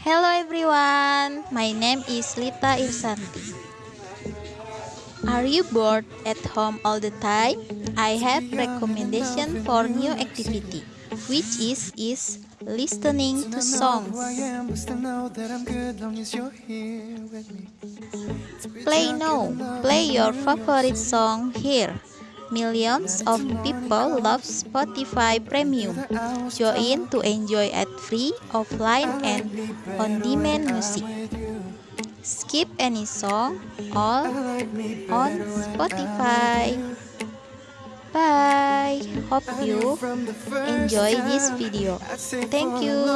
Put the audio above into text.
Hello everyone, my name is Lita Irsanti. Are you bored at home all the time? I have recommendation for new activity, which is is listening to songs. Play now, play your favorite song here. Millions of people love Spotify Premium. Join to enjoy ad free, offline, and on-demand music. Skip any song, all on Spotify. Bye. Hope you enjoy this video. Thank you.